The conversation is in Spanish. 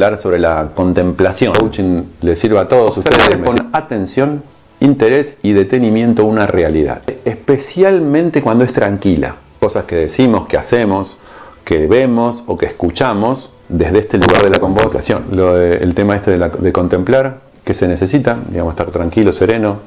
hablar sobre la contemplación. coaching le sirve a todos ustedes con atención, interés y detenimiento una realidad. Especialmente cuando es tranquila. Cosas que decimos, que hacemos, que vemos o que escuchamos desde este lugar de la convocación. el tema este de, de contemplar, que se necesita, digamos, estar tranquilo, sereno,